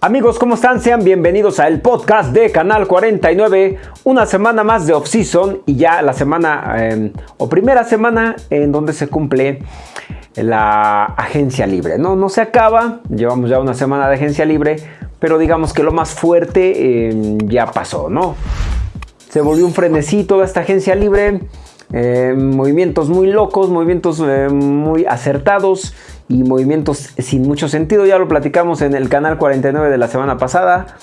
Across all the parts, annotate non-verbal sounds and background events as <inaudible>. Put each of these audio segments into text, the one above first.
Amigos, ¿cómo están? Sean bienvenidos al podcast de Canal 49. Una semana más de off-season y ya la semana em, o primera semana en donde se cumple la agencia libre. No, no se acaba, llevamos ya una semana de agencia libre, pero digamos que lo más fuerte em, ya pasó, ¿no? Se volvió un frenesí toda esta agencia libre. Em, movimientos muy locos, movimientos muy acertados y movimientos sin mucho sentido. Ya lo platicamos en el canal 49 de la semana pasada.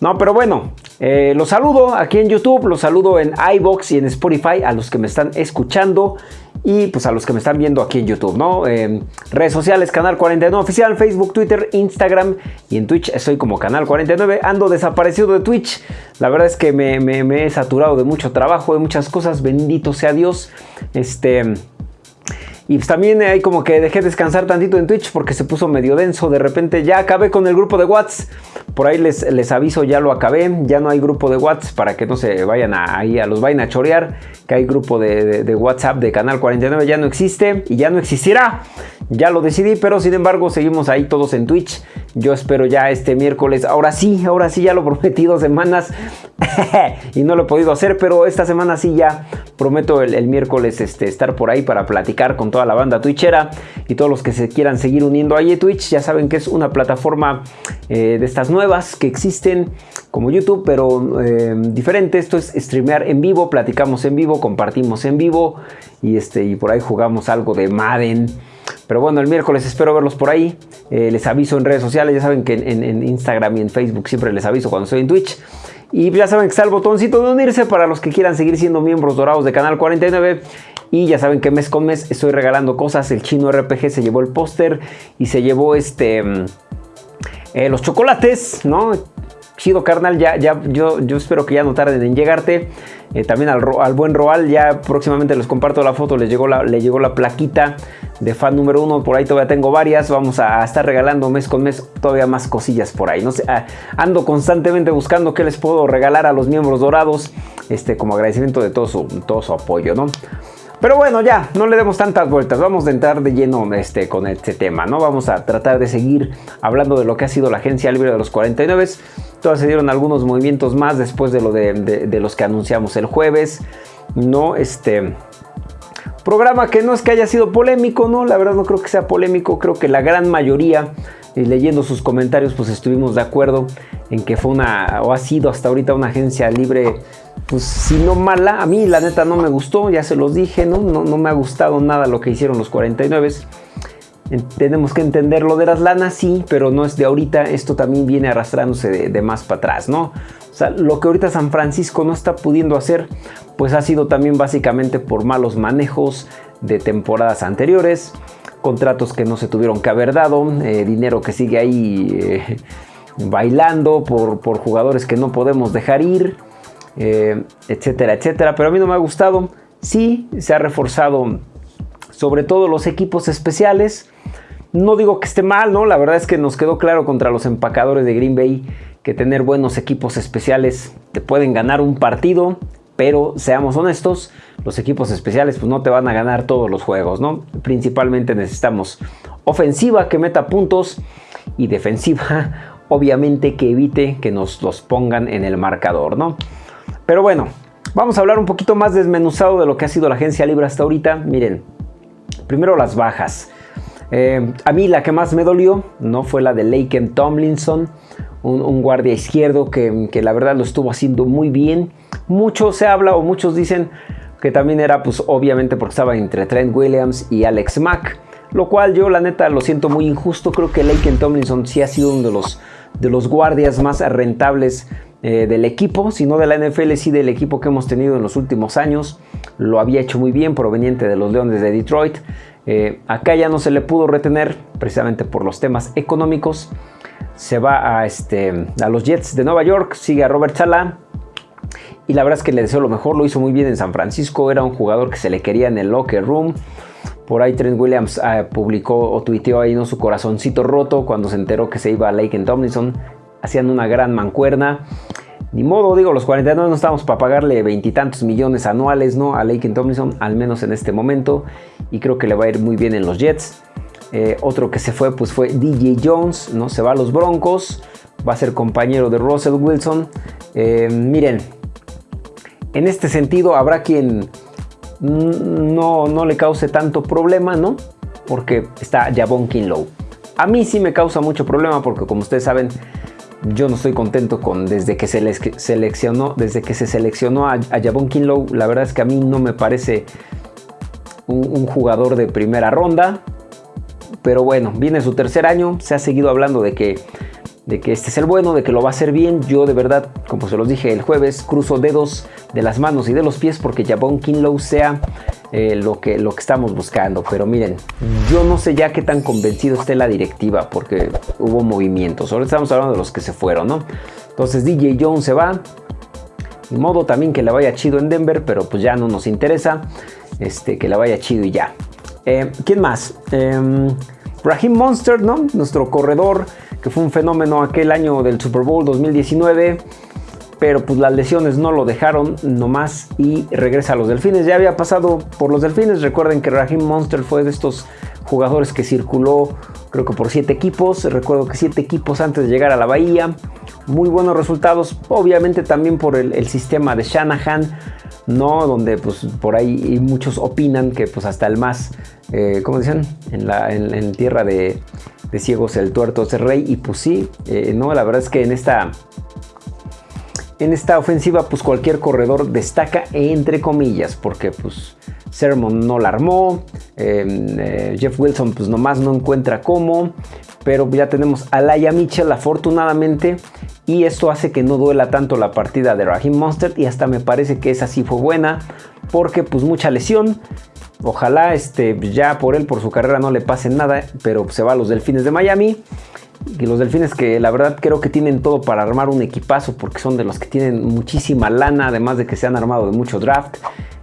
No, pero bueno, eh, los saludo aquí en YouTube, los saludo en iBox y en Spotify a los que me están escuchando y pues a los que me están viendo aquí en YouTube, ¿no? redes sociales, Canal 49 Oficial, Facebook, Twitter, Instagram y en Twitch estoy como Canal 49. Ando desaparecido de Twitch. La verdad es que me, me he saturado de mucho trabajo, de muchas cosas. Bendito sea Dios. Este... Y también hay como que dejé descansar tantito en Twitch porque se puso medio denso. De repente ya acabé con el grupo de WhatsApp. Por ahí les, les aviso, ya lo acabé. Ya no hay grupo de WhatsApp para que no se vayan ahí a los vayan a chorear. Que hay grupo de, de WhatsApp de Canal 49. Ya no existe y ya no existirá. Ya lo decidí, pero sin embargo seguimos ahí todos en Twitch. Yo espero ya este miércoles. Ahora sí, ahora sí ya lo <laughs> prometí dos semanas. <laughs> y no lo he podido hacer, pero esta semana sí ya prometo el, miércoles este, estar por ahí para platicar con toda la banda twitchera y todos los que se quieran seguir uniendo ahí a Twitch. Ya saben que es una plataforma eh, de estas nuevas que existen como YouTube, pero eh, diferente. Esto es streamear en vivo, platicamos en vivo, compartimos en vivo y, este, y por ahí jugamos algo de Madden. Pero bueno, el miércoles espero verlos por ahí. Eh, les aviso en redes sociales, ya saben que en, Instagram y en Facebook siempre les aviso cuando estoy en Twitch. Y ya saben que está el botoncito de unirse para los que quieran seguir siendo miembros dorados de Canal 49. Y ya saben que mes con mes estoy regalando cosas. El chino RPG se llevó el póster y se llevó este mm, eh, los chocolates, ¿no? Chido carnal, ya, ya, yo, yo espero que ya no tarden en llegarte. Eh, también al, al, buen Roal, ya próximamente les comparto la foto, les llegó la, le llegó la plaquita de fan número uno, por ahí todavía tengo varias, vamos a estar regalando mes con mes todavía más cosillas por ahí, ah, ando constantemente buscando qué les puedo regalar a los miembros dorados, este, como agradecimiento de todo su, todo su apoyo, ¿no? Pero bueno, ya, no le demos tantas vueltas, vamos a entrar de lleno este, con este tema, ¿no? Vamos a tratar de seguir hablando de lo que ha sido la agencia libre de los 49. Todavía se dieron algunos movimientos más después de, lo de, los que anunciamos el jueves, ¿no? Este... Programa que no es que haya sido polémico, ¿no? La verdad no creo que sea polémico, creo que la gran mayoría y leyendo sus comentarios pues estuvimos de acuerdo en que fue una o ha sido hasta ahorita una agencia libre pues si no mala, a mí la neta no me gustó, ya se los dije, ¿no? No, no me ha gustado nada lo que hicieron los 49. Tenemos que entender lo de las lanas, sí, pero no es de ahorita, esto también viene arrastrándose de, más para atrás, ¿no? O sea, lo que ahorita San Francisco no está pudiendo hacer, pues ha sido también básicamente por malos manejos de temporadas anteriores, contratos que no se tuvieron que haber dado, eh, dinero que sigue ahí eh, <laughs> bailando por, por jugadores que no podemos dejar ir, eh, etcétera, etcétera. Pero a mí no me ha gustado. Sí, se ha reforzado sobre todo los equipos especiales. No digo que esté mal, ¿no? La verdad es que nos quedó claro contra los empacadores de Green Bay que tener buenos equipos especiales te pueden ganar un partido, pero seamos honestos, los equipos especiales pues no te van a ganar todos los juegos, ¿no? Principalmente necesitamos ofensiva que meta puntos y defensiva <laughs> obviamente que evite que nos los pongan en el marcador, ¿no? Pero bueno, vamos a hablar un poquito más desmenuzado de lo que ha sido la agencia libre hasta ahorita. Miren, primero las bajas. Eh, a mí la que más me dolió no fue la de Laken Tomlinson, un, guardia izquierdo que, la verdad lo estuvo haciendo muy bien. Mucho se habla o muchos dicen que también era pues obviamente porque estaba entre Trent Williams y Alex Mack. Lo cual yo la neta lo siento muy injusto. Creo que Laken Tomlinson sí ha sido uno de los, de los guardias más rentables eh, del equipo, sino de la NFL, sí del equipo que hemos tenido en los últimos años. Lo había hecho muy bien, proveniente de los Leones de Detroit. Eh, acá ya no se le pudo retener, precisamente por los temas económicos. Se va a, este, a los Jets de Nueva York, sigue a Robert Sala. Y la verdad es que le deseo lo mejor, lo hizo muy bien en San Francisco. Era un jugador que se le quería en el locker room. Por ahí Trent Williams eh, publicó o tuiteó ahí ¿no? su corazoncito roto cuando se enteró que se iba a Lake Tomlinson hacían una gran mancuerna. Ni modo, digo, los 49 no estamos para pagarle veintitantos millones anuales, ¿no? A Laken Tomlinson, al menos en este momento. Y creo que le va a ir muy bien en los Jets. Eh, otro que se fue, pues fue DJ Jones, ¿no? Se va a los Broncos. va a ser compañero de Russell Wilson. Eh, miren, en este sentido habrá quien no, no le cause tanto problema, ¿no? Porque está Javon Kinlow. A mí sí me causa mucho problema porque como ustedes saben, yo no estoy contento con desde que se seleccionó, desde que se seleccionó a, a Javon Kinlow, la verdad es que a mí no me parece un, jugador de primera ronda. Pero bueno, viene su tercer año, se ha seguido hablando de que de que este es el bueno, de que lo va a hacer bien. Yo de verdad, como se los dije el jueves, cruzo dedos de las manos y de los pies porque Javon Kinlow sea eh, lo, que, lo que estamos buscando. Pero miren, yo no sé ya qué tan convencido esté la directiva porque hubo movimientos. Ahora estamos hablando de los que se fueron, ¿no? Entonces DJ Jones se va. De modo también que le vaya chido en Denver, pero pues ya no nos interesa. Este, que le vaya chido y ya. Eh, ¿Quién más? Eh, Raheem Monster, ¿no? Nuestro corredor, que fue un fenómeno aquel año del Super Bowl 2019 pero pues las lesiones no lo dejaron nomás y regresa a los Delfines. Ya había pasado por los Delfines, recuerden que Raheem Monster fue de estos jugadores que circuló creo que por siete equipos, recuerdo que siete equipos antes de llegar a la Bahía, muy buenos resultados, obviamente también por el, sistema de Shanahan, ¿no? Donde pues por ahí muchos opinan que pues hasta el más, eh, ¿cómo dicen? En, la, en, tierra de, ciegos el tuerto es el rey y pues sí, eh, no, la verdad es que en esta en esta ofensiva pues cualquier corredor destaca entre comillas porque pues Sermon no la armó, em, eh, Jeff Wilson pues nomás no encuentra cómo, pero ya tenemos a Laia Mitchell afortunadamente y esto hace que no duela tanto la partida de Raheem Monster y hasta me parece que esa sí fue buena porque pues mucha lesión, ojalá este, ya por él, por su carrera no le pase nada, pero se va a los Delfines de Miami. Y los delfines que la verdad creo que tienen todo para armar un equipazo porque son de los que tienen muchísima lana, además de que se han armado de mucho draft,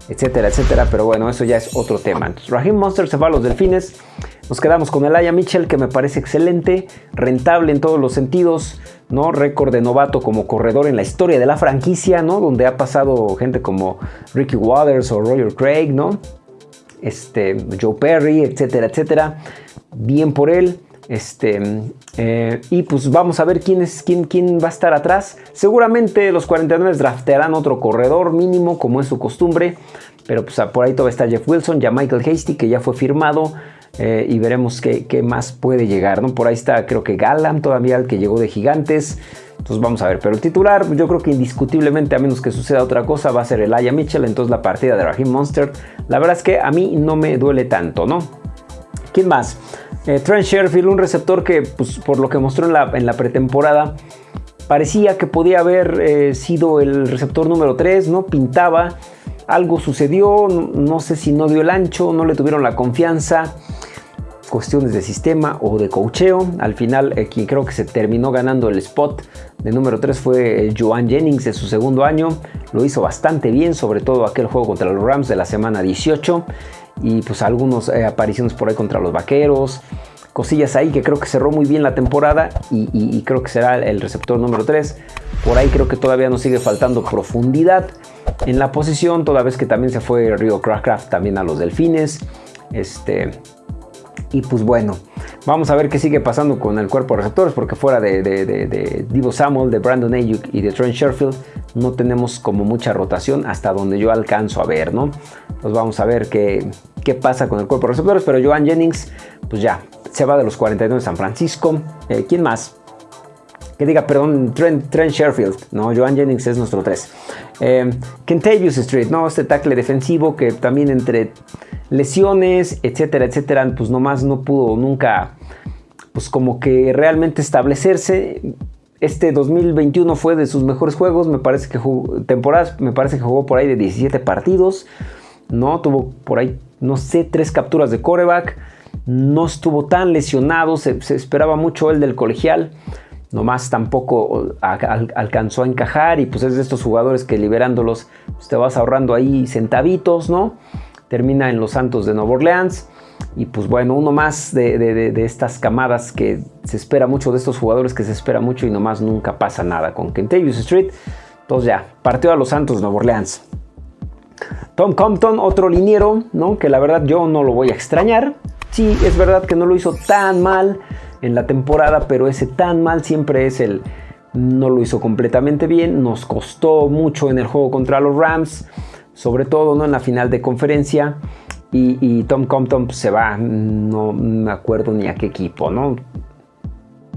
etcétera, etcétera. Pero bueno, eso ya es otro tema. Entonces, Raheem Monster se va a los delfines. Nos quedamos con el Aya Mitchell, que me parece excelente, rentable en todos los sentidos, ¿no? Récord de novato como corredor en la historia de la franquicia, ¿no? Donde ha pasado gente como Ricky Waters o Roger Craig, ¿no? Este, Joe Perry, etcétera, etcétera. Bien por él. Este, eh, y pues vamos a ver quién, es, quién, quién va a estar atrás. Seguramente los 49 draftearán otro corredor mínimo, como es su costumbre. Pero pues por ahí todavía está Jeff Wilson, ya Michael Hasty, que ya fue firmado. Eh, y veremos qué, más puede llegar. ¿no? Por ahí está, creo que Galam todavía, el que llegó de Gigantes. Entonces vamos a ver. Pero el titular, yo creo que indiscutiblemente, a menos que suceda otra cosa, va a ser el Aya Mitchell. Entonces la partida de Raheem Monster, la verdad es que a mí no me duele tanto, ¿no? ¿Quién más? Eh, Trent Sherfield, un receptor que, pues, por lo que mostró en la, en pretemporada, parecía que podía haber eh, sido el receptor número 3, ¿no? Pintaba, algo sucedió, no, sé si no dio el ancho, no le tuvieron la confianza, cuestiones de sistema o de cocheo. Al final, eh, quien creo que se terminó ganando el spot de número 3 fue Joan Jennings de su segundo año. Lo hizo bastante bien, sobre todo aquel juego contra los Rams de la semana 18 y pues algunas eh, apariciones por ahí contra los vaqueros, cosillas ahí que creo que cerró muy bien la temporada y, creo que será el receptor número 3. Por ahí creo que todavía nos sigue faltando profundidad en la posición, toda vez que también se fue Rio Craft también a los Delfines. Este, y pues bueno, vamos a ver qué sigue pasando con el cuerpo de receptores, porque fuera de, de Divo Samuel, de Brandon Ayuk y de Trent Sherfield, no tenemos como mucha rotación hasta donde yo alcanzo a ver, ¿no? Pues vamos a ver qué, qué pasa con el cuerpo de receptores, pero Joan Jennings, pues ya, se va de los 49 de San Francisco. Eh, ¿Quién más? Que diga, perdón, Trent, Trent, Sherfield, ¿no? Joan Jennings es nuestro 3. Eh, Kentavious Street, ¿no? Este tackle defensivo que también entre lesiones, etcétera, etcétera, pues nomás no pudo nunca, pues como que realmente establecerse. Este 2021 fue de sus mejores juegos, me parece que jugó, temporadas, me parece que jugó por ahí de 17 partidos, ¿no? Tuvo por ahí, no sé, tres capturas de coreback, no estuvo tan lesionado, se, esperaba mucho él del colegial, nomás tampoco alcanzó a encajar y pues es de estos jugadores que liberándolos pues te vas ahorrando ahí centavitos, ¿no? Termina en los Santos de Nueva Orleans. Y pues bueno, uno más de, estas camadas que se espera mucho, de estos jugadores que se espera mucho y nomás nunca pasa nada con Kentavious Street. Entonces ya, partió a los Santos Nueva Orleans. Tom Compton, otro liniero, ¿no? Que la verdad yo no lo voy a extrañar. Sí, es verdad que no lo hizo tan mal en la temporada, pero ese tan mal siempre es el, no lo hizo completamente bien, nos costó mucho en el juego contra los Rams, sobre todo ¿no? en la final de conferencia. Y, Tom Compton se va, no me acuerdo ni a qué equipo, ¿no?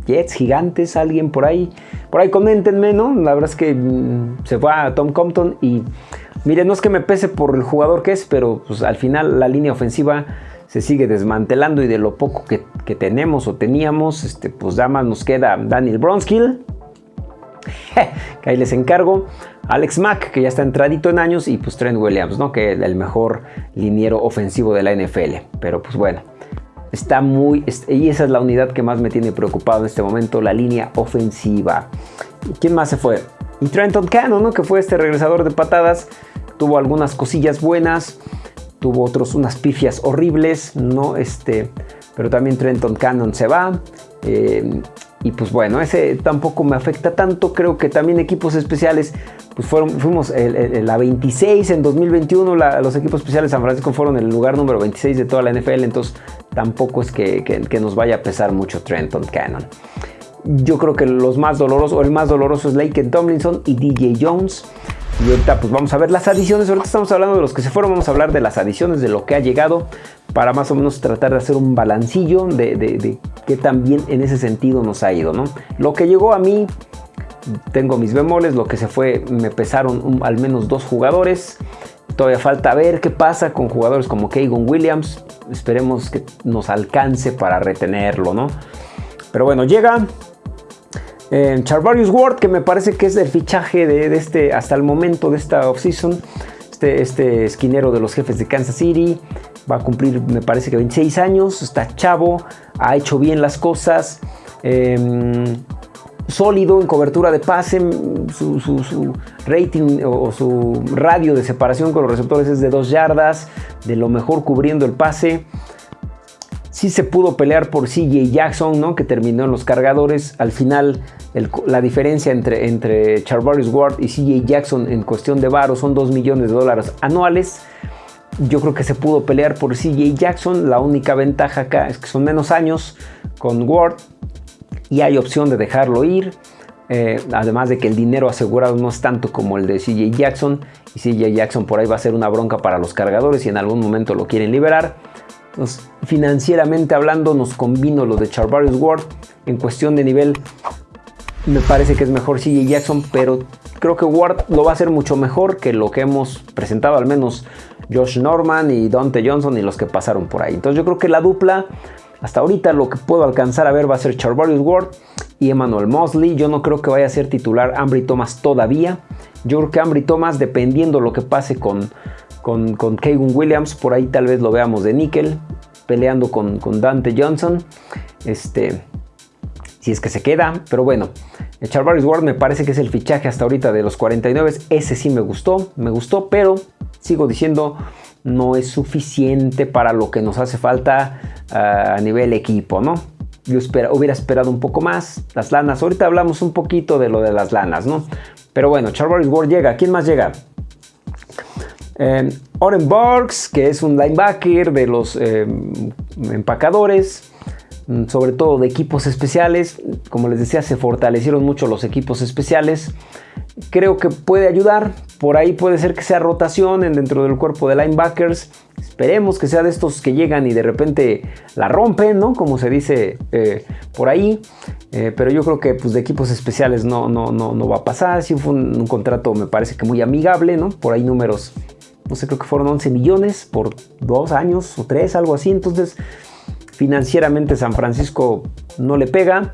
Jets, gigantes, alguien por ahí. Por ahí coméntenme, ¿no? La verdad es que mm, se va a Tom Compton y miren, no es que me pese por el jugador que es, pero pues, al final la línea ofensiva se sigue desmantelando y de lo poco que, tenemos o teníamos, este, pues nada más nos queda Daniel Bronskill, que ahí les encargo, Alex Mack, que ya está entradito en años, y pues Trent Williams, ¿no? que es el mejor liniero ofensivo de la NFL. Pero pues bueno, está muy... Y esa es la unidad que más me tiene preocupado en este momento, la línea ofensiva. ¿Quién más se fue? Y Trenton Cannon, ¿no? que fue este regresador de patadas, tuvo algunas cosillas buenas, tuvo otros unas pifias horribles, ¿no? Este, pero también Trenton Cannon se va. Eh, y pues bueno, ese tampoco me afecta tanto. Creo que también equipos especiales, pues fueron, fuimos la 26 en 2021. los equipos especiales de San Francisco fueron el lugar número 26 de toda la NFL. Entonces tampoco es que, que nos vaya a pesar mucho Trenton Cannon. Yo creo que los más dolorosos, o el más doloroso es Lake Tomlinson y DJ Jones. Y ahorita pues vamos a ver las adiciones, ahorita estamos hablando de los que se fueron, vamos a hablar de las adiciones, de lo que ha llegado, para más o menos tratar de hacer un balancillo de, de, qué también en ese sentido nos ha ido, ¿no? Lo que llegó a mí, tengo mis bemoles, lo que se fue, me pesaron al menos dos jugadores, todavía falta ver qué pasa con jugadores como Keegan Williams, esperemos que nos alcance para retenerlo, ¿no? Pero bueno, llega Charvarius Ward, que me parece que es el fichaje de, este, hasta el momento de esta offseason. Este, este esquinero de los jefes de Kansas City. Va a cumplir, me parece que 26 años. Está chavo, ha hecho bien las cosas. Em, sólido en cobertura de pase. Su, rating o, su radio de separación con los receptores es de 2 yardas. De lo mejor cubriendo el pase sí se pudo pelear por CJ Jackson, ¿no? que terminó en los cargadores. Al final, la diferencia entre, entre Ward y CJ Jackson en cuestión de varo son 2 millones de dólares anuales. Yo creo que se pudo pelear por CJ Jackson. La única ventaja acá es que son menos años con Ward y hay opción de dejarlo ir. Eh, además de que el dinero asegurado no es tanto como el de CJ Jackson. Y CJ Jackson por ahí va a ser una bronca para los cargadores y en algún momento lo quieren liberar financieramente hablando, nos convino lo de Charvarius Ward. En cuestión de nivel, me parece que es mejor CJ Jackson, pero creo que Ward lo va a hacer mucho mejor que lo que hemos presentado, al menos Josh Norman y Dante Johnson y los que pasaron por ahí. Entonces yo creo que la dupla, hasta ahorita lo que puedo alcanzar a ver va a ser Charvarius Ward y Emmanuel Mosley. Yo no creo que vaya a ser titular Ambry Thomas todavía. Yo creo que Ambry Thomas, dependiendo lo que pase con, con, Williams, por ahí tal vez lo veamos de níquel, peleando con, con Dante Johnson. Este, si es que se queda, pero bueno, Charvarius Ward me parece que es el fichaje hasta ahorita de los 49. Ese sí me gustó, me gustó, pero sigo diciendo no es suficiente para lo que nos hace falta ah, a nivel equipo, ¿no? Yo hubiera esperado un poco más. Las lanas, ahorita hablamos un poquito de lo de las lanas, ¿no? Pero bueno, Charvarius Ward llega. ¿Quién más llega? Eh, Oren Burks, que es un linebacker de los eh, empacadores, sobre todo de equipos especiales. Como les decía, se fortalecieron mucho los equipos especiales. Creo que puede ayudar. Por ahí puede ser que sea rotación dentro del cuerpo de linebackers. Esperemos que sea de estos que llegan y de repente la rompen, ¿no? Como se dice eh, por ahí. pero yo creo que pues, de equipos especiales no, no, no, no va a pasar. Sí fue un, un, contrato, me parece que muy amigable, ¿no? Por ahí números no sé, creo que fueron 11 millones por dos años o tres, algo así. Entonces, financieramente San Francisco no le pega,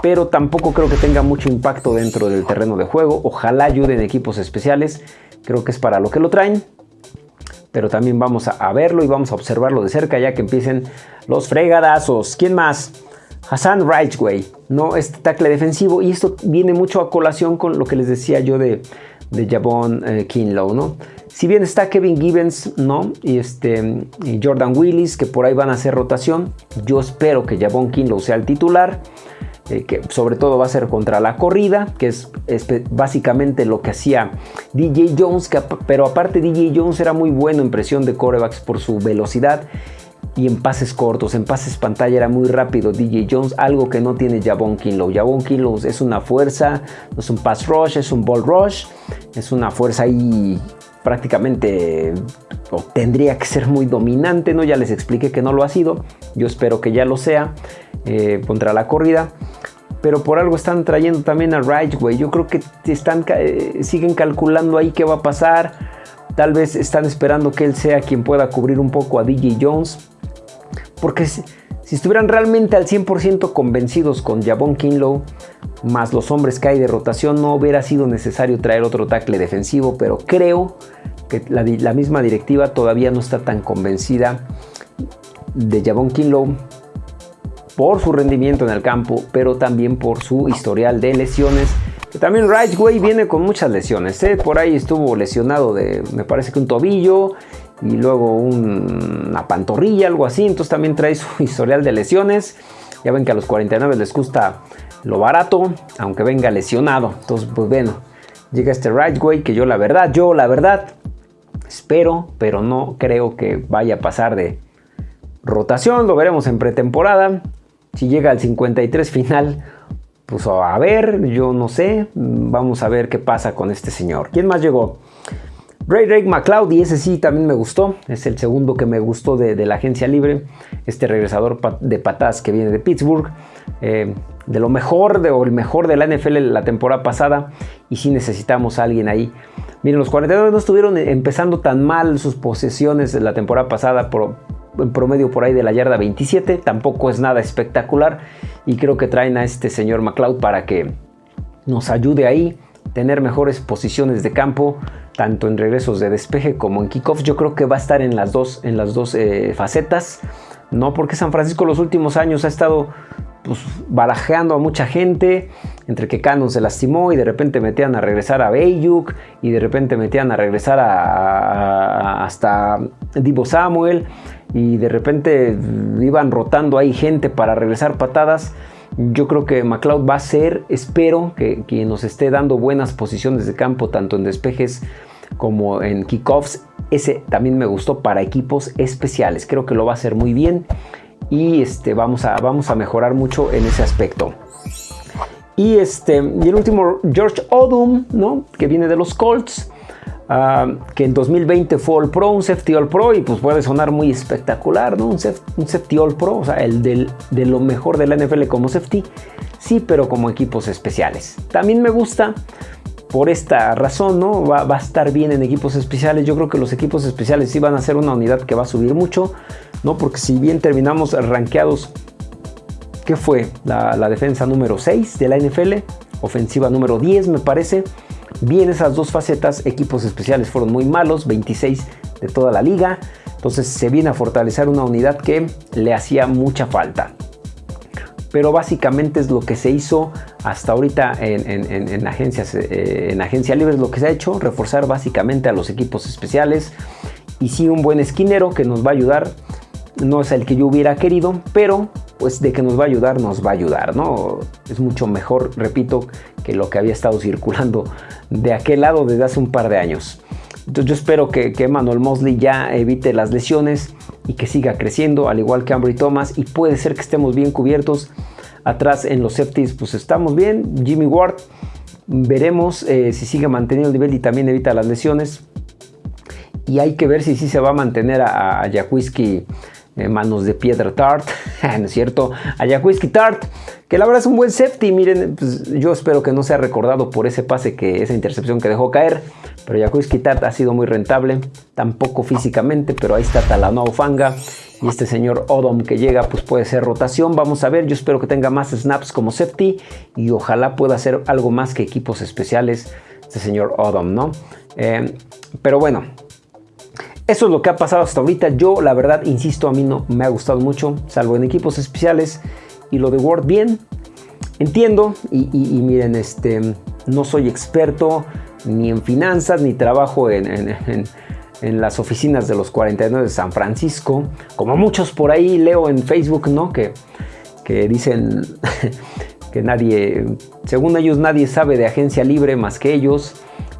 pero tampoco creo que tenga mucho impacto dentro del terreno de juego. Ojalá ayuden equipos especiales, creo que es para lo que lo traen. Pero también vamos a, verlo y vamos a observarlo de cerca ya que empiecen los fregadazos. ¿Quién más? Hassan Rightway, ¿no? Este tackle defensivo. Y esto viene mucho a colación con lo que les decía yo de, de Javon eh, Kinlow, ¿no? Si bien está Kevin Gibbons, ¿no? Y, este, Jordan Willis, que por ahí van a hacer rotación. Yo espero que Javon Kinlow sea el titular. Eh, que sobre todo va a ser contra la corrida, que es, básicamente lo que hacía DJ Jones, pero aparte DJ Jones era muy bueno en presión de corebacks por su velocidad y en pases cortos, en pases pantalla era muy rápido DJ Jones, algo que no tiene Javon Kinlow. Javon Kinlow es una fuerza, no es un pass rush, es un ball rush, es una fuerza ahí prácticamente tendría que ser muy dominante, ¿no? Ya les expliqué que no lo ha sido, yo espero que ya lo sea eh, contra la corrida. Pero por algo están trayendo también a Ridgeway. Yo creo que están, eh, siguen calculando ahí qué va a pasar. Tal vez están esperando que él sea quien pueda cubrir un poco a DJ Jones. Porque si, estuvieran realmente al 100% convencidos con Javon Kinlow, más los hombres que hay de rotación, no hubiera sido necesario traer otro tackle defensivo, pero creo que la, misma directiva todavía no está tan convencida de Javon Kinlow por su rendimiento en el campo, pero también por su historial de lesiones. También Ridgeway viene con muchas lesiones. ¿eh? Por ahí estuvo lesionado de, me parece que un tobillo y luego una pantorrilla, algo así. Entonces también trae su <laughs> historial de lesiones. Ya ven que a los 49 les gusta lo barato, aunque venga lesionado. Entonces, pues bueno, llega este Ridgeway que yo la verdad, yo la verdad, espero, pero no creo que vaya a pasar de rotación. Lo veremos en pretemporada. Si llega al 53 final, pues a ver, yo no sé. Vamos a ver qué pasa con este señor. ¿Quién más llegó? Ray Ray McLeod, y ese sí también me gustó, es el segundo que me gustó de, la agencia libre, este regresador de patas que viene de Pittsburgh, eh, de lo mejor de, o el mejor de la NFL la temporada pasada, y sí necesitamos a alguien ahí. Miren, los 42 no estuvieron empezando tan mal sus posesiones de la temporada pasada, por, en promedio por ahí de la yarda 27, tampoco es nada espectacular, y creo que traen a este señor McLeod para que nos ayude ahí, tener mejores posiciones de campo, tanto en regresos de despeje como en kickoffs. Yo creo que va a estar en las dos, en las dos eh, facetas, ¿no? Porque San Francisco los últimos años ha estado pues, barajeando a mucha gente, entre que Cannon se lastimó y de repente metían a regresar a Bayuk y de repente metían a regresar a, hasta Divo Samuel y de repente iban rotando ahí gente para regresar patadas. Yo creo que McLeod va a ser, espero que, que nos esté dando buenas posiciones de campo, tanto en despejes como en kickoffs. Ese también me gustó para equipos especiales. Creo que lo va a hacer muy bien y este, vamos, a, vamos a mejorar mucho en ese aspecto. Y, este, y el último, George Odom, ¿no? que viene de los Colts. Ah, que en 2020 fue All Pro, un Safety All Pro, y pues puede sonar muy espectacular, ¿no? Un, Safety All Pro, o sea, el de lo mejor de la NFL como Safety, sí, pero como equipos especiales. También me gusta por esta razón, ¿no? Va, a estar bien en equipos especiales. Yo creo que los equipos especiales sí van a ser una unidad que va a subir mucho, ¿no? Porque si bien terminamos rankeados, ¿qué fue? La, defensa número 6 de la NFL, ofensiva número 10 me parece. Bien esas dos facetas, equipos especiales fueron muy malos, 26 de toda la liga. Entonces se viene a fortalecer una unidad que le hacía mucha falta pero básicamente es lo que se hizo hasta ahorita en, agencias, eh, en agencia libre, es lo que se ha hecho, reforzar básicamente a los equipos especiales y sí un buen esquinero que nos va a ayudar, no es el que yo hubiera querido, pero pues de que nos va a ayudar, nos va a ayudar, ¿no? Es mucho mejor, repito, que lo que había estado circulando de aquel lado desde hace un par de años. Entonces yo espero que, que Manuel Mosley ya evite las lesiones y que siga creciendo, al igual que Ambry Thomas, y puede ser que estemos bien cubiertos. Atrás en los safeties, pues estamos bien. Jimmy Ward, veremos eh, si sigue manteniendo el nivel y también evita las lesiones. Y hay que ver si sí se va a mantener a, a manos de piedra Tart, <laughs> ¿no es cierto? A Jaquiski Tart, que la verdad es un buen safety. Miren, pues, yo espero que no sea recordado por ese pase, que esa intercepción que dejó caer. Pero Jaquiski Tart ha sido muy rentable, tampoco físicamente, pero ahí está Talanoa Fanga. Y este señor Odom que llega, pues puede ser rotación. Vamos a ver, yo espero que tenga más snaps como safety y ojalá pueda hacer algo más que equipos especiales este señor Odom, ¿no? Eh, pero bueno, eso es lo que ha pasado hasta ahorita. Yo, la verdad, insisto, a mí no me ha gustado mucho, salvo en equipos especiales. Y lo de Word, bien. Entiendo. Y, miren, este, no soy experto ni en finanzas, ni trabajo en, las oficinas de los 49 de San Francisco. Como muchos por ahí leo en Facebook, ¿no? Que, que dicen <laughs> que nadie, según ellos, nadie sabe de agencia libre más que ellos.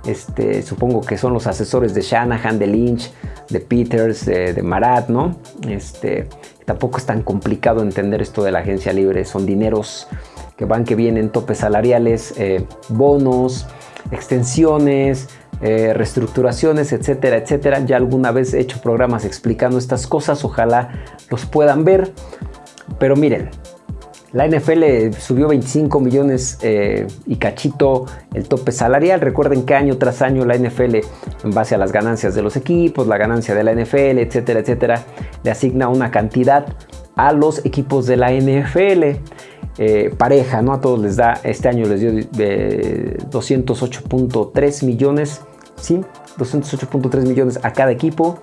Este, supongo que son los asesores de Shanahan, de Lynch, de Peters, de, Marat, ¿no? Este, tampoco es tan complicado entender esto de la agencia libre, son dineros que van, que vienen, topes salariales, eh, bonos, extensiones, eh, reestructuraciones, etcétera, etcétera. Ya alguna vez he hecho programas explicando estas cosas, ojalá los puedan ver. Pero miren, la NFL subió 25 millones eh, y cachito el tope salarial. Recuerden que año tras año la NFL, en base a las ganancias de los equipos, la ganancia de la NFL, etcétera, etcétera, le asigna una cantidad a los equipos de la NFL. Eh, pareja, ¿no? A todos les da, este año les dio 208.3 millones, ¿sí? 208.3 millones a cada equipo.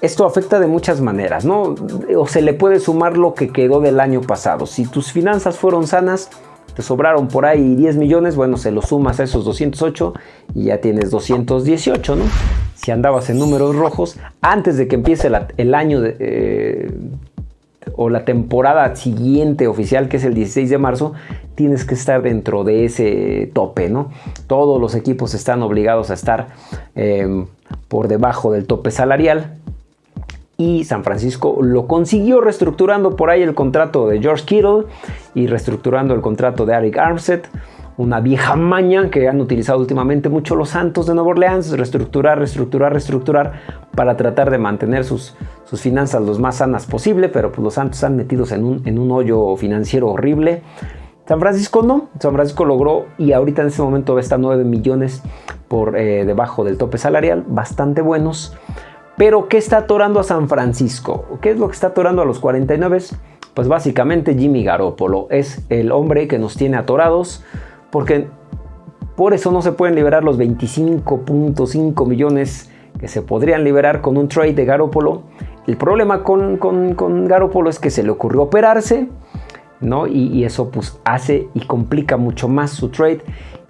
Esto afecta de muchas maneras, ¿no? O se le puede sumar lo que quedó del año pasado. Si tus finanzas fueron sanas, te sobraron por ahí 10 millones, bueno, se lo sumas a esos 208 y ya tienes 218, ¿no? Si andabas en números rojos, antes de que empiece el año eh, o la temporada siguiente oficial, que es el 16 de marzo, tienes que estar dentro de ese tope, ¿no? Todos los equipos están obligados a estar eh, por debajo del tope salarial y San Francisco lo consiguió reestructurando por ahí el contrato de George Kittle y reestructurando el contrato de Eric Armstead, una vieja maña que han utilizado últimamente mucho los Santos de Nueva Orleans, reestructurar, reestructurar, reestructurar para tratar de mantener sus, sus finanzas lo más sanas posible, pero pues los Santos han metidos en un, en un hoyo financiero horrible. San Francisco no, San Francisco logró y ahorita en este momento está 9 millones por eh, debajo del tope salarial, bastante buenos. Pero, ¿qué está atorando a San Francisco? ¿Qué es lo que está atorando a los 49? Pues básicamente Jimmy Garoppolo es el hombre que nos tiene atorados porque por eso no se pueden liberar los 25.5 millones que se podrían liberar con un trade de Garoppolo. El problema con, Garoppolo es que se le ocurrió operarse, ¿no? Y, eso pues hace y complica mucho más su trade.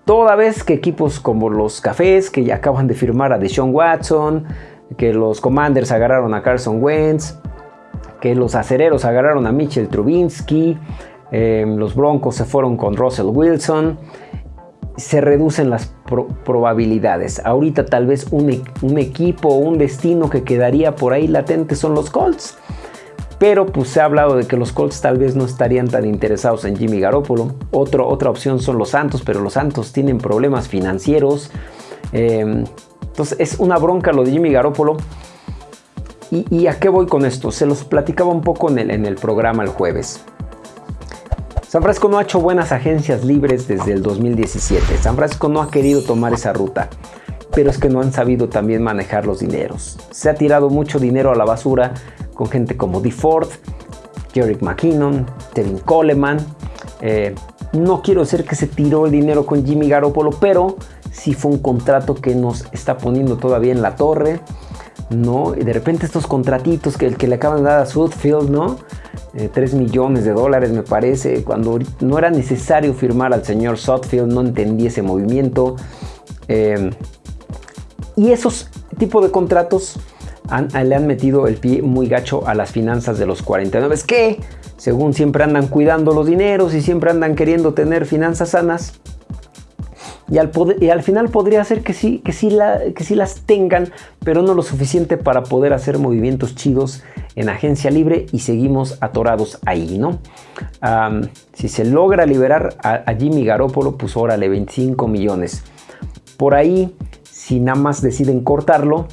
Toda vez que equipos como los Cafés, que ya acaban de firmar a Deshaun Watson, que los Commanders agarraron a Carson Wentz, que los acereros agarraron a Mitchell Trubinsky, em, los Broncos se fueron con Russell Wilson. Se reducen las probabilidades. Ahorita tal vez un, e-, equipo o un destino que quedaría por ahí latente son los Colts. Pero pues se ha hablado de que los Colts tal vez no estarían tan interesados en Jimmy Garoppolo. Otra opción son los Santos, pero los Santos tienen problemas financieros. Em, entonces es una bronca lo de Jimmy Garoppolo. ¿Y, a qué voy con esto? Se los platicaba un poco en el, programa el jueves. San Francisco no ha hecho buenas agencias libres desde el 2017. San Francisco no ha querido tomar esa ruta, pero es que no han sabido también manejar los dineros. Se ha tirado mucho dinero a la basura con gente como Dee Ford, Jerick McKinnon, Tevin Coleman. Eh, no quiero decir que se tiró el dinero con Jimmy Garoppolo, pero si fue un contrato que nos está poniendo todavía en la torre, ¿no? Y de repente estos contratitos que, que le acaban de dar a Sudfield, ¿no? 3 eh, millones de dólares me parece, cuando no era necesario firmar al señor Sudfield, no entendí ese movimiento. Em, y esos tipos de contratos le han metido el pie muy gacho a las finanzas de los 49, es que según siempre andan cuidando los dineros y siempre andan queriendo tener finanzas sanas, y al, final podría ser que sí, que, sí que sí las tengan, pero no lo suficiente para poder hacer movimientos chidos en agencia libre y seguimos atorados ahí, ¿no? si se logra liberar a, Jimmy Garoppolo, pues órale, 25 millones. Por ahí, si nada más deciden cortarlo,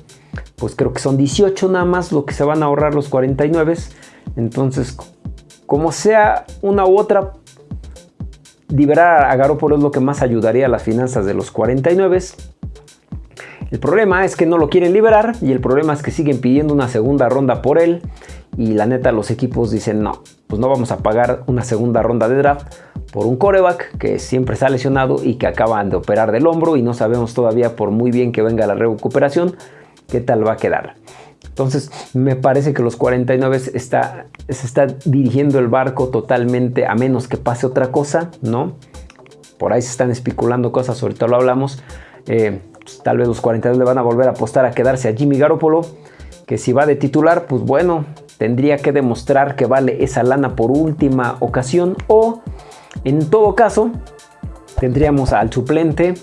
pues creo que son 18 nada más lo que se van a ahorrar los 49. Entonces, como sea una u otra, liberar a Garoppolo es lo que más ayudaría a las finanzas de los 49. El problema es que no lo quieren liberar y el problema es que siguen pidiendo una segunda ronda por él y la neta los equipos dicen no, pues no vamos a pagar una segunda ronda de draft por un coreback que siempre está lesionado y que acaban de operar del hombro y no sabemos todavía por muy bien que venga la recuperación qué tal va a quedar. Entonces me parece que los 49 está, se está dirigiendo el barco totalmente a menos que pase otra cosa, ¿no? Por ahí se están especulando cosas, ahorita lo hablamos. Eh, pues, tal vez los 49 le van a volver a apostar a quedarse a Jimmy Garoppolo, que si va de titular, pues bueno, tendría que demostrar que vale esa lana por última ocasión o en todo caso tendríamos al suplente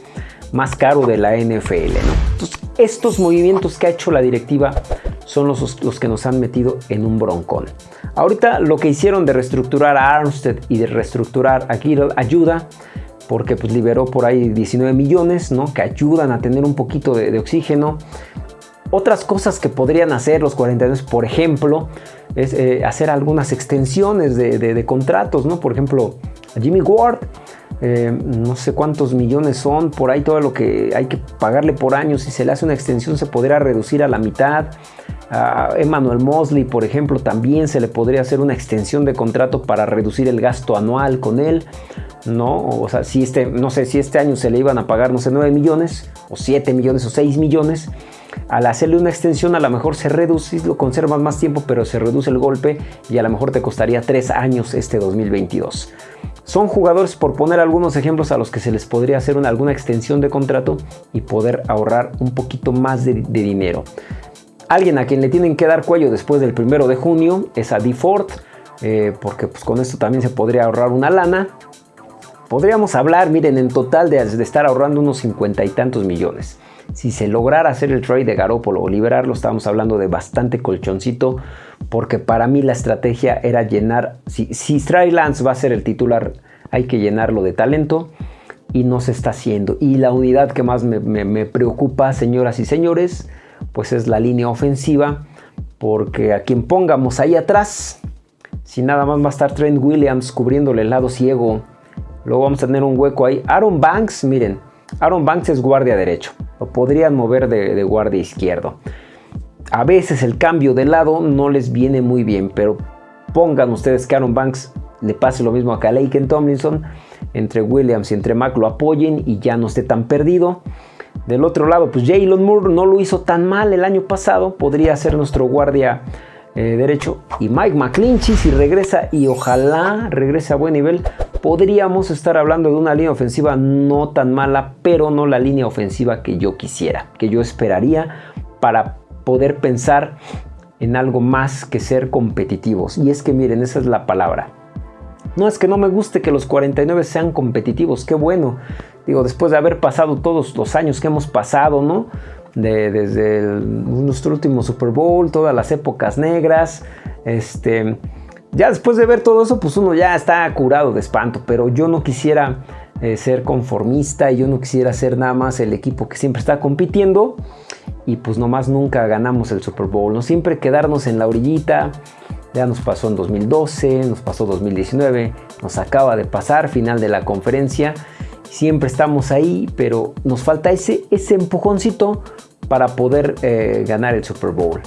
más caro de la NFL, ¿no? estos movimientos que ha hecho la directiva son los, los que nos han metido en un broncón. Ahorita lo que hicieron de reestructurar a Armstead y de reestructurar a Kittle ayuda porque pues liberó por ahí 19 millones, ¿no? Que ayudan a tener un poquito de, oxígeno. Otras cosas que podrían hacer los 42, por ejemplo, es eh, hacer algunas extensiones de, contratos, ¿no? Por ejemplo, Jimmy Ward, eh, no sé cuántos millones son, por ahí todo lo que hay que pagarle por año, si se le hace una extensión se podría reducir a la mitad. A Emmanuel Mosley, por ejemplo, también se le podría hacer una extensión de contrato para reducir el gasto anual con él. ¿no? O sea, si este, no sé, si este año se le iban a pagar, no sé, 9 millones, o 7 millones, o 6 millones, al hacerle una extensión a lo mejor se reduce, lo conservas más tiempo, pero se reduce el golpe y a lo mejor te costaría 3 años este 2022. Son jugadores, por poner algunos ejemplos, a los que se les podría hacer una, alguna extensión de contrato y poder ahorrar un poquito más de, dinero. Alguien a quien le tienen que dar cuello después del primero de junio es a DeFord, eh, porque pues con esto también se podría ahorrar una lana. Podríamos hablar, miren, en total de, estar ahorrando unos cincuenta y tantos millones. Si se lograra hacer el trade de Garópolo o liberarlo, estamos hablando de bastante colchoncito, porque para mí la estrategia era llenar, si, si Lance va a ser el titular, hay que llenarlo de talento y no se está haciendo. Y la unidad que más me preocupa, señoras y señores, pues es la línea ofensiva, porque a quien pongamos ahí atrás, si nada más va a estar Trent Williams cubriéndole el lado ciego Luego vamos a tener un hueco ahí. Aaron Banks, miren, Aaron Banks es guardia derecho. Lo podrían mover de, guardia izquierdo. A veces el cambio de lado no les viene muy bien, pero pongan ustedes que Aaron Banks le pase lo mismo a Kalaken Tomlinson. Entre Williams y entre Mac lo apoyen y ya no esté tan perdido. Del otro lado, pues Jalen Moore no lo hizo tan mal el año pasado. Podría ser nuestro guardia eh, derecho. Y Mike McClinchy si regresa y ojalá regrese a buen nivel, podríamos estar hablando de una línea ofensiva no tan mala, pero no la línea ofensiva que yo quisiera, que yo esperaría para poder pensar en algo más que ser competitivos. Y es que miren, esa es la palabra. No es que no me guste que los 49 sean competitivos, qué bueno. Digo, después de haber pasado todos los años que hemos pasado, ¿no? desde nuestro último Super Bowl, todas las épocas negras. Este, ya después de ver todo eso, pues uno ya está curado de espanto, pero yo no quisiera eh, ser conformista y yo no quisiera ser nada más el equipo que siempre está compitiendo y pues nomás nunca ganamos el Super Bowl, no siempre quedarnos en la orillita. Ya nos pasó en 2012, nos pasó 2019, nos acaba de pasar final de la conferencia siempre estamos ahí, pero nos falta ese, ese empujoncito para poder eh, ganar el Super Bowl.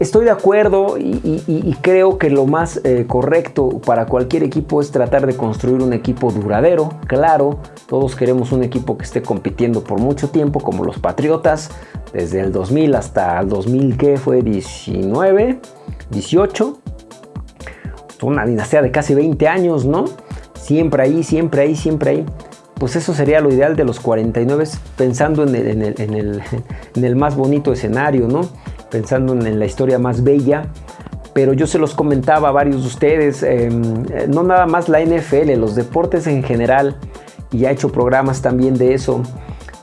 Estoy de acuerdo y, creo que lo más eh, correcto para cualquier equipo es tratar de construir un equipo duradero. Claro, todos queremos un equipo que esté compitiendo por mucho tiempo, como los Patriotas, desde el 2000 hasta el 2000, que fue 19, 18. Una dinastía de casi 20 años, ¿no? siempre ahí, siempre ahí, siempre ahí. Pues eso sería lo ideal de los 49, pensando <laughs> en el, más bonito escenario, ¿no? Pensando en, la historia más bella. Pero yo se los comentaba a varios de ustedes, em, no nada más la NFL, los deportes en general, y he hecho programas también de eso.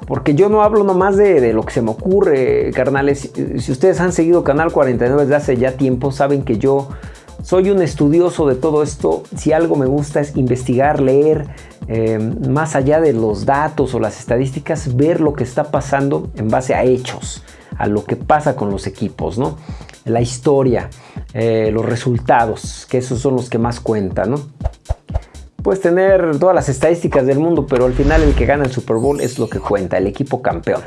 Porque yo no hablo nomás de, lo que se me ocurre, carnales. Si ustedes han seguido Canal 49 desde hace ya tiempo, saben que yo soy un estudioso de todo esto. Si algo me gusta es investigar, leer, eh, más allá de los datos o las estadísticas, ver lo que está pasando en base a hechos, a lo que pasa con los equipos, ¿no? La historia, eh, los resultados, que esos son los que más cuentan, ¿no? Puedes tener todas las estadísticas del mundo, pero al final el que gana el Super Bowl es lo que cuenta, el equipo campeón.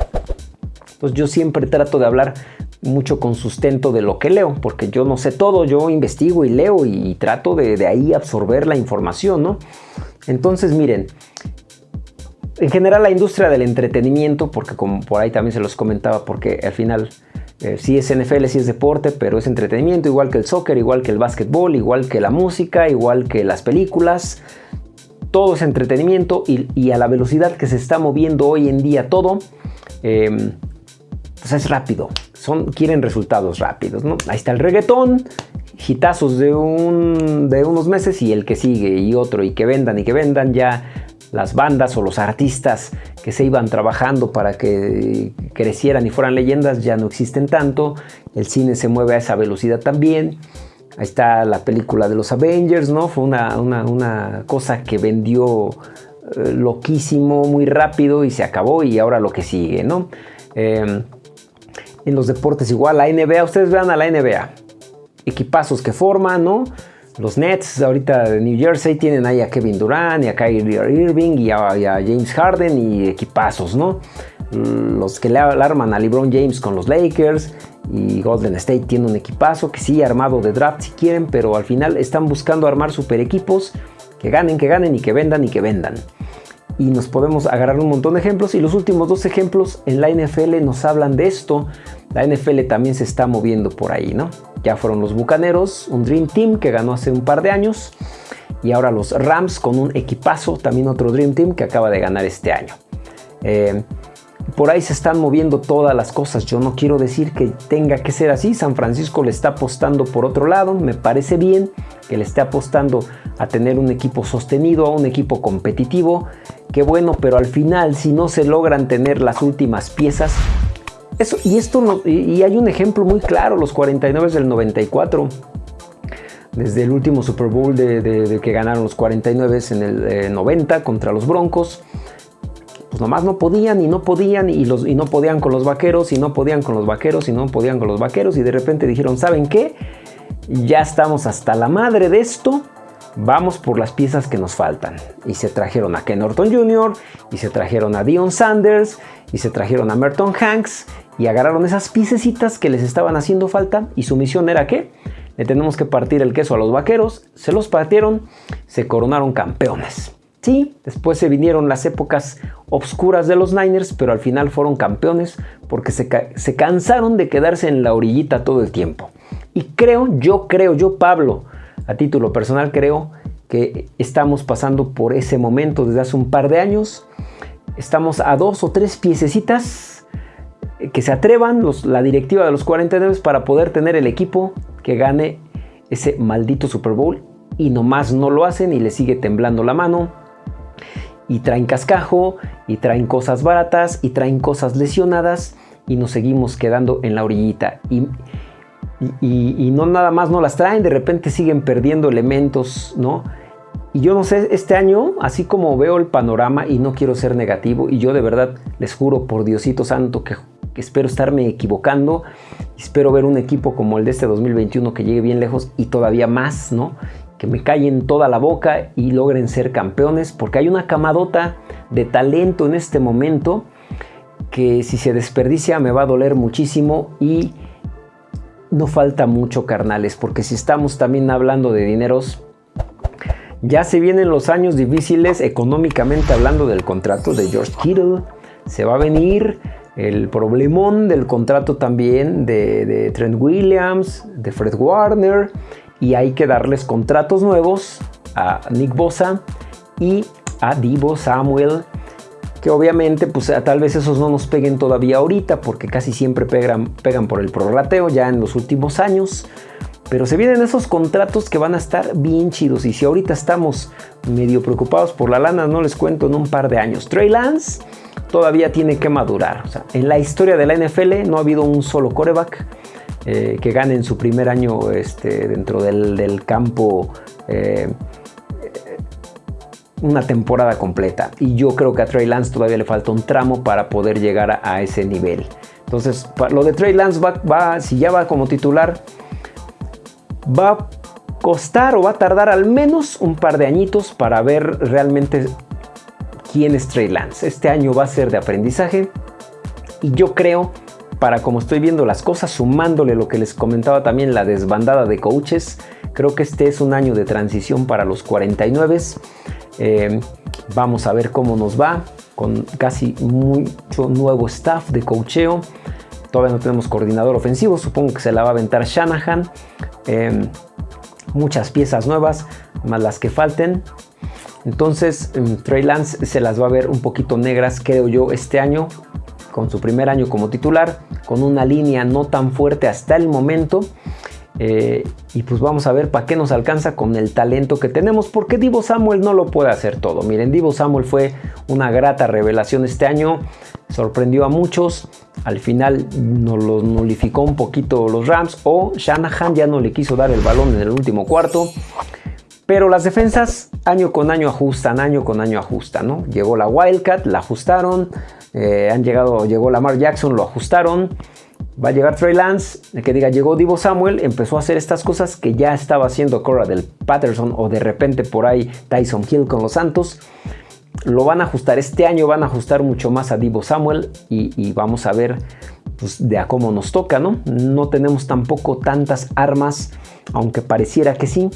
Entonces yo siempre trato de hablar mucho con sustento de lo que leo, porque yo no sé todo, yo investigo y leo y, trato de, ahí absorber la información, ¿no? Entonces, miren, en general la industria del entretenimiento, porque como por ahí también se los comentaba, porque al final eh, sí es NFL, sí es deporte, pero es entretenimiento, igual que el soccer, igual que el básquetbol, igual que la música, igual que las películas, todo es entretenimiento y, a la velocidad que se está moviendo hoy en día todo, eh, pues es rápido son, quieren resultados rápidos. Ahí está el reggaetón, hitazos de unos meses y el que sigue y otro y que vendan y que vendan ya las bandas o los artistas que se iban trabajando para que crecieran y fueran leyendas ya no existen tanto. El cine se mueve a esa velocidad también. Ahí está la película de los Avengers, ¿no? Fue una, cosa que vendió eh, loquísimo, muy rápido y se acabó y ahora lo que sigue, ¿no? Em, en los deportes igual, la NBA, ustedes vean a la NBA. Equipazos que forman, ¿no? Los Nets ahorita de New Jersey tienen ahí a Kevin Durant y a Kyrie Irving y a, James Harden y equipazos, ¿no? Los que le arman a LeBron James con los Lakers y Golden State tiene un equipazo que sí armado de draft si quieren, pero al final están buscando armar super equipos que ganen, que ganen y que vendan y que vendan. Y nos podemos agarrar un montón de ejemplos y los últimos dos ejemplos en la NFL nos hablan de esto. La NFL también se está moviendo por ahí, ¿no? Ya fueron los Bucaneros, un Dream Team que ganó hace un par de años y ahora los Rams con un equipazo, también otro Dream Team que acaba de ganar este año. Eh, por ahí se están moviendo todas las cosas. Yo no quiero decir que tenga que ser así. San Francisco le está apostando por otro lado. Me parece bien que le esté apostando a tener un equipo sostenido, a un equipo competitivo. Qué bueno, pero al final si no se logran tener las últimas piezas, y esto y hay un ejemplo muy claro, los 49 del 94 desde el último Super Bowl de, que ganaron los 49 en el 90 eh, contra los Broncos pues nomás no podían y no podían y, los, y no podían con los vaqueros y no podían con los vaqueros y no podían con los vaqueros y de repente dijeron, ¿saben qué? Ya estamos hasta la madre de esto, vamos por las piezas que nos faltan. Y se trajeron a Ken Norton Jr., y se trajeron a Dion Sanders, y se trajeron a Merton Hanks, y agarraron esas piececitas que les estaban haciendo falta, y su misión era que le tenemos que partir el queso a los vaqueros, se los partieron, se coronaron campeones. Sí, después se vinieron las épocas obscuras de los Niners, pero al final fueron campeones porque se, se, cansaron de quedarse en la orillita todo el tiempo. Y creo, yo creo, yo Pablo, a título personal creo que estamos pasando por ese momento desde hace un par de años. Estamos a dos o tres piececitas que se atrevan la directiva de los 49 para poder tener el equipo que gane ese maldito Super Bowl y nomás no lo hacen y le sigue temblando la mano y traen cascajo, y traen cosas baratas, y traen cosas lesionadas, y nos seguimos quedando en la orillita. Y, y, no nada más no las traen, de repente siguen perdiendo elementos, ¿no? Y yo no sé, este año, así como veo el panorama y no quiero ser negativo, y yo de verdad les juro por Diosito Santo que espero estarme equivocando, espero ver un equipo como el de este 2021 que llegue bien lejos y todavía más, ¿no? que me callen toda la boca y logren ser campeones, porque hay una camadota de talento en este momento que si se desperdicia me va a doler muchísimo y no falta mucho carnales, porque si estamos también hablando de dineros, ya se vienen los años difíciles económicamente hablando del contrato de George Kittle, se va a venir el problemón del contrato también de, Trent Williams, de Fred Warner y hay que darles contratos nuevos a Nick Bosa y a Divo Samuel que obviamente pues tal vez esos no nos peguen todavía ahorita porque casi siempre pegan, pegan por el prorrateo ya en los últimos años pero se vienen esos contratos que van a estar bien chidos y si ahorita estamos medio preocupados por la lana no les cuento en un par de años. Trey Lance todavía tiene que madurar en la historia de la NFL no ha habido un solo coreback eh, que gane en su primer año este, dentro del, campo eh, una temporada completa. Y yo creo que a Trey Lance todavía le falta un tramo para poder llegar a, ese nivel. Entonces, lo de Trey Lance va, si ya va como titular, va a costar o va a tardar al menos un par de añitos para ver realmente quién es Trey Lance. Este año va a ser de aprendizaje y yo creo para como estoy viendo las cosas, sumándole lo que les comentaba también la desbandada de coaches, creo que este es un año de transición para los 49. Eh, vamos a ver cómo nos va con casi mucho nuevo staff de coacheo. Todavía no tenemos coordinador ofensivo, supongo que se la va a aventar Shanahan. Eh, muchas piezas nuevas, más las que falten. Entonces, Trey Lance se las va a ver un poquito negras, creo yo, este año con su primer año como titular, con una línea no tan fuerte hasta el momento. Eh, y pues vamos a ver para qué nos alcanza con el talento que tenemos, porque Divo Samuel no lo puede hacer todo. Miren, Divo Samuel fue una grata revelación este año, sorprendió a muchos, al final nos lo nulificó un poquito los Rams o Shanahan ya no le quiso dar el balón en el último cuarto. Pero las defensas año con año ajustan, año con año ajustan, ¿no? Llegó la Wildcat, la ajustaron, eh, han llegado, llegó Lamar Jackson, lo ajustaron. Va a llegar Trey Lance, que diga llegó Divo Samuel, empezó a hacer estas cosas que ya estaba haciendo Cora del Patterson o de repente por ahí Tyson Hill con los Santos. Lo van a ajustar este año, van a ajustar mucho más a Divo Samuel y, vamos a ver pues, de a cómo nos toca, ¿no? No tenemos tampoco tantas armas, aunque pareciera que sí.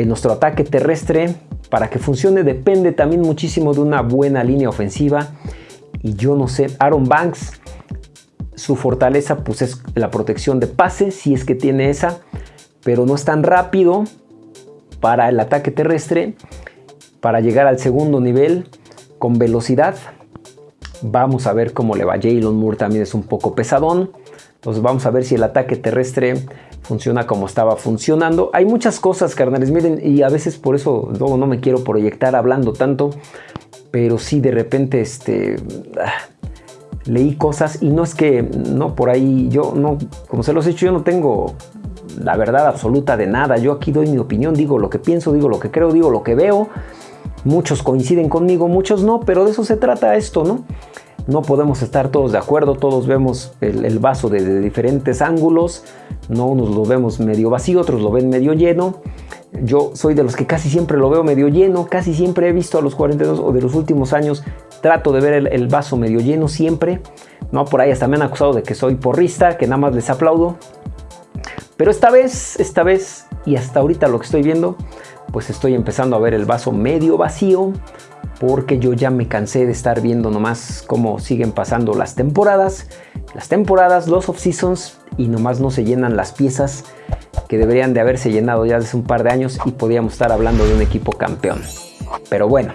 En nuestro ataque terrestre, para que funcione, depende también muchísimo de una buena línea ofensiva. Y yo no sé, Aaron Banks su fortaleza pues es la protección de pase, si es que tiene esa, pero no es tan rápido para el ataque terrestre, para llegar al segundo nivel con velocidad. Vamos a ver cómo le va. Jalen Moore también es un poco pesadón. Entonces vamos a ver si el ataque terrestre funciona como estaba funcionando. Hay muchas cosas, carnales, miren, y a veces por eso luego no me quiero proyectar hablando tanto, pero sí de repente este ah, leí cosas y no es que, no, por ahí yo no, como se los he dicho, yo no tengo la verdad absoluta de nada. Yo aquí doy mi opinión, digo lo que pienso, digo lo que creo, digo lo que veo. Muchos coinciden conmigo, muchos no, pero de eso se trata esto, ¿no? No podemos estar todos de acuerdo, todos vemos el, vaso de diferentes ángulos, no unos lo vemos medio vacío, otros lo ven medio lleno. Yo soy de los que casi siempre lo veo medio lleno, casi siempre he visto a los 42 o de los últimos años, trato de ver el, vaso medio lleno siempre. No, por ahí hasta me han acusado de que soy porrista, que nada más les aplaudo. Pero esta vez, esta vez y hasta ahorita lo que estoy viendo, pues estoy empezando a ver el vaso medio vacío, porque yo ya me cansé de estar viendo nomás cómo siguen pasando las temporadas, las temporadas, los off seasons y nomás no se llenan las piezas que deberían de haberse llenado ya hace un par de años y podíamos estar hablando de un equipo campeón. Pero bueno,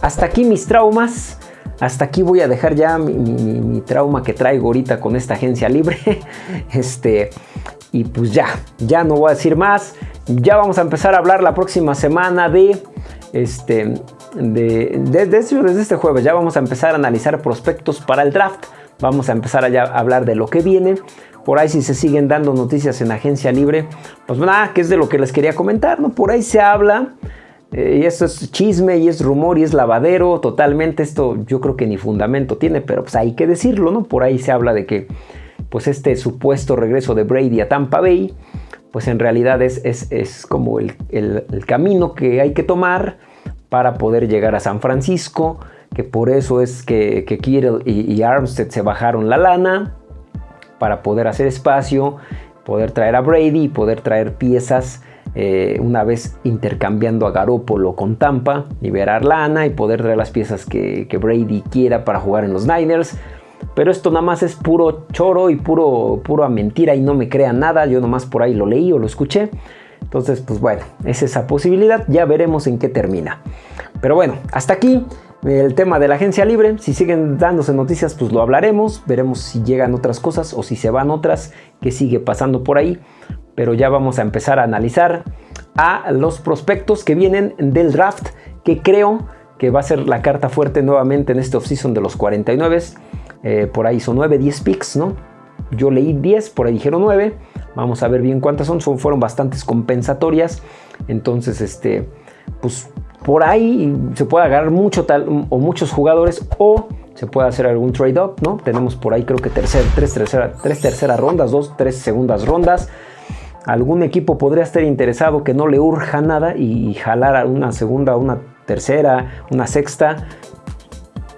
hasta aquí mis traumas. Hasta aquí voy a dejar ya mi, trauma que traigo ahorita con esta agencia libre. <laughs> este, y pues ya, ya no voy a decir más. Ya vamos a empezar a hablar la próxima semana de este de, desde este jueves ya vamos a empezar a analizar prospectos para el draft. Vamos a empezar a, hablar de lo que viene. Por ahí si se siguen dando noticias en agencia libre, pues nada, que es de lo que les quería comentar, ¿no? Por ahí se habla, eh, y esto es chisme y es rumor y es lavadero, totalmente esto yo creo que ni fundamento tiene, pero pues hay que decirlo, ¿no? Por ahí se habla de que pues este supuesto regreso de Brady a Tampa Bay, pues en realidad es, es, como el, camino que hay que tomar para poder llegar a San Francisco, que por eso es que, que Kittle y, Armstead se bajaron la lana, para poder hacer espacio, poder traer a Brady y poder traer piezas eh, una vez intercambiando a Garópolo con Tampa, liberar lana y poder traer las piezas que, Brady quiera para jugar en los Niners. Pero esto nada más es puro choro y puro, puro mentira y no me crean nada. Yo nomás por ahí lo leí o lo escuché. Entonces, pues bueno, es esa posibilidad. Ya veremos en qué termina. Pero bueno, hasta aquí el tema de la agencia libre. Si siguen dándose noticias, pues lo hablaremos. Veremos si llegan otras cosas o si se van otras que sigue pasando por ahí. Pero ya vamos a empezar a analizar a los prospectos que vienen del draft, que creo que va a ser la carta fuerte nuevamente en este offseason de los 49. Eh, por ahí son 9, 10 picks, ¿no? Yo leí 10, por ahí dijeron 9. Vamos a ver bien cuántas son. son fueron bastantes compensatorias. Entonces, este, pues por ahí se puede agarrar mucho tal, o muchos jugadores o se puede hacer algún trade-up, ¿no? Tenemos por ahí creo que tercer, tres, tres terceras rondas, dos, tres segundas rondas. Algún equipo podría estar interesado que no le urja nada y jalar a una segunda, una tercera, una sexta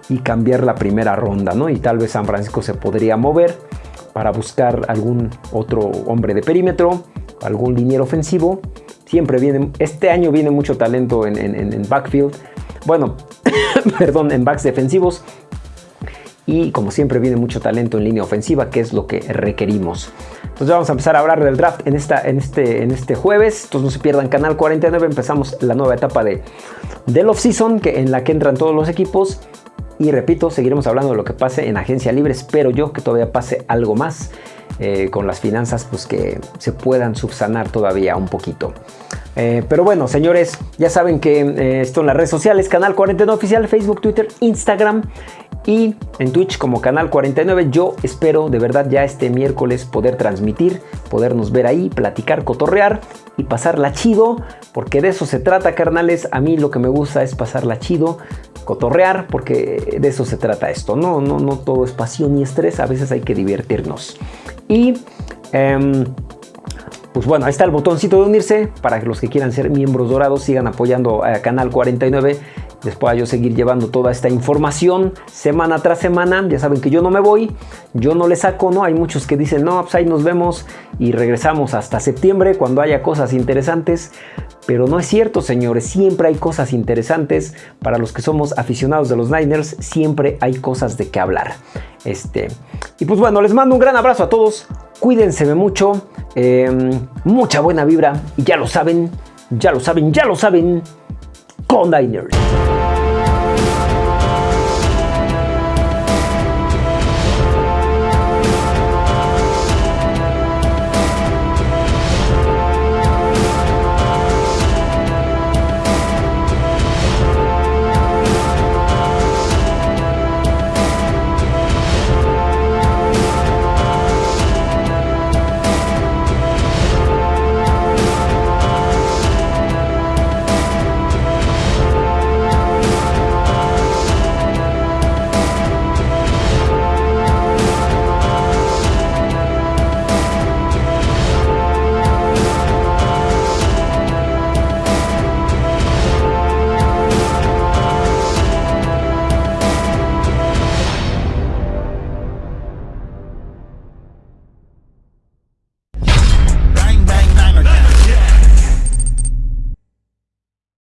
y cambiar la primera ronda, ¿no? Y tal vez San Francisco se podría mover para buscar algún otro hombre de perímetro, algún liniero ofensivo Siempre viene, este año viene mucho talento en, backfield. Bueno, <coughs> perdón, en backs defensivos. Y como siempre viene mucho talento en línea ofensiva, que es lo que requerimos. Entonces vamos a empezar a hablar del draft en, esta, en, este, en este jueves. Entonces no se pierdan Canal 49. Empezamos la nueva etapa de, del off-season en la que entran todos los equipos. Y repito, seguiremos hablando de lo que pase en agencia libre. Espero yo que todavía pase algo más. eh, con las finanzas, pues que se puedan subsanar todavía un poquito. Eh, pero bueno, señores, ya saben que eh, esto en las redes sociales, Canal 49 Oficial, Facebook, Twitter, Instagram y en Twitch como Canal 49. Yo espero de verdad ya este miércoles poder transmitir, podernos ver ahí, platicar, cotorrear y pasarla chido, porque de eso se trata, carnales. A mí lo que me gusta es pasarla chido, cotorrear, porque de eso se trata esto. No, no, no todo es pasión y estrés, a veces hay que divertirnos. Y... Em, pues bueno, ahí está el botoncito de unirse para que los que quieran ser miembros dorados sigan apoyando a Canal 49 les pueda yo seguir llevando toda esta información semana tras semana. Ya saben que yo no me voy, yo no le saco, ¿no? Hay muchos que dicen, no, pues ahí nos vemos y regresamos hasta septiembre cuando haya cosas interesantes. Pero no es cierto, señores, siempre hay cosas interesantes. Para los que somos aficionados de los Niners, siempre hay cosas de qué hablar. Este, y pues bueno, les mando un gran abrazo a todos. Cuídense mucho, em, mucha buena vibra y ya lo saben, ya lo saben, ya lo saben. Con Niners.